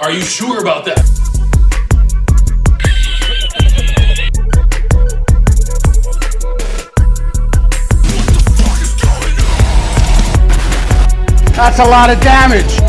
Are you sure about that? That's a lot of damage.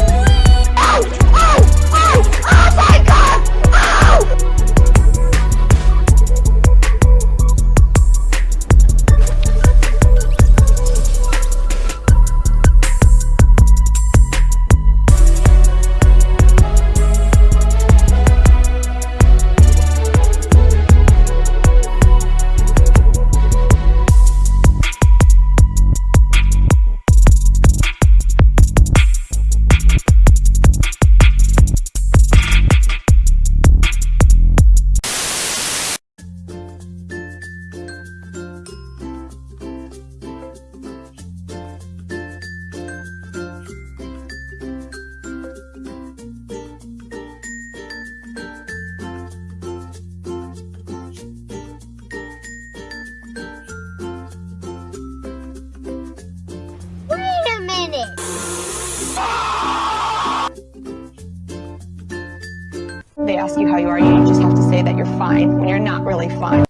They ask you how you are, you just have to say that you're fine when you're not really fine.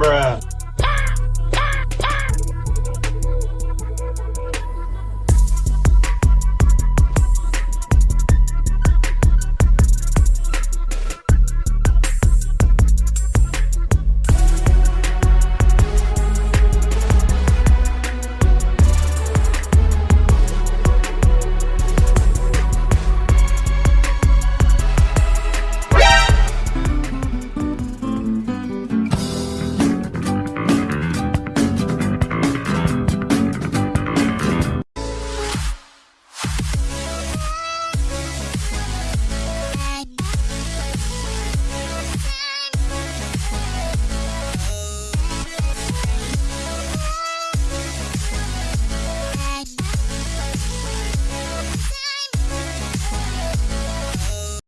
Bruh.